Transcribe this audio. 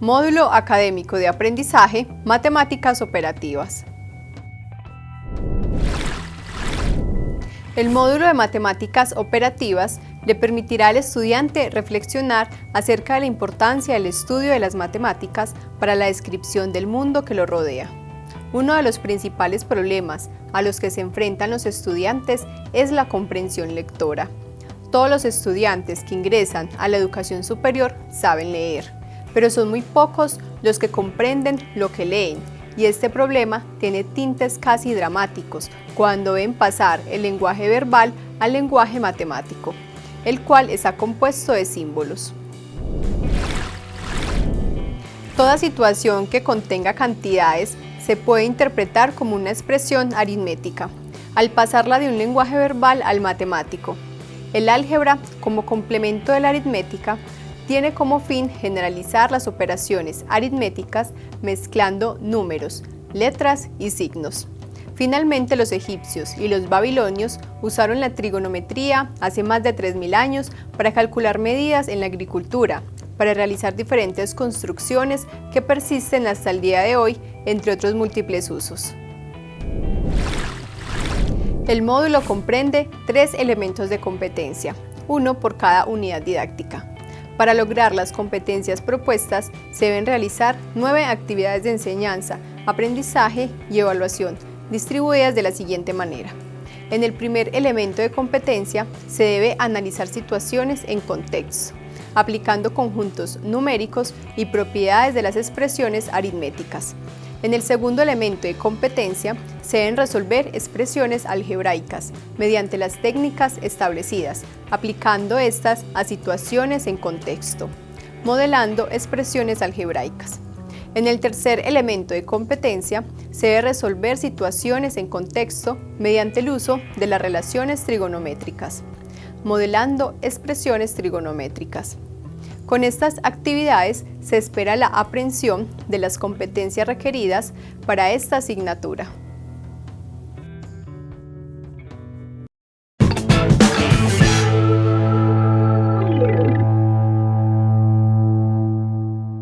Módulo Académico de Aprendizaje, Matemáticas Operativas. El módulo de Matemáticas Operativas le permitirá al estudiante reflexionar acerca de la importancia del estudio de las matemáticas para la descripción del mundo que lo rodea. Uno de los principales problemas a los que se enfrentan los estudiantes es la comprensión lectora. Todos los estudiantes que ingresan a la educación superior saben leer, pero son muy pocos los que comprenden lo que leen y este problema tiene tintes casi dramáticos cuando ven pasar el lenguaje verbal al lenguaje matemático, el cual está compuesto de símbolos. Toda situación que contenga cantidades se puede interpretar como una expresión aritmética, al pasarla de un lenguaje verbal al matemático. El álgebra, como complemento de la aritmética, tiene como fin generalizar las operaciones aritméticas mezclando números, letras y signos. Finalmente los egipcios y los babilonios usaron la trigonometría hace más de 3.000 años para calcular medidas en la agricultura, para realizar diferentes construcciones que persisten hasta el día de hoy, entre otros múltiples usos. El módulo comprende tres elementos de competencia, uno por cada unidad didáctica. Para lograr las competencias propuestas, se deben realizar nueve actividades de enseñanza, aprendizaje y evaluación, distribuidas de la siguiente manera. En el primer elemento de competencia, se debe analizar situaciones en contexto, aplicando conjuntos numéricos y propiedades de las expresiones aritméticas. En el segundo elemento de competencia, se deben resolver expresiones algebraicas mediante las técnicas establecidas, aplicando estas a situaciones en contexto, modelando expresiones algebraicas. En el tercer elemento de competencia, se debe resolver situaciones en contexto mediante el uso de las relaciones trigonométricas, modelando expresiones trigonométricas. Con estas actividades se espera la aprehensión de las competencias requeridas para esta asignatura.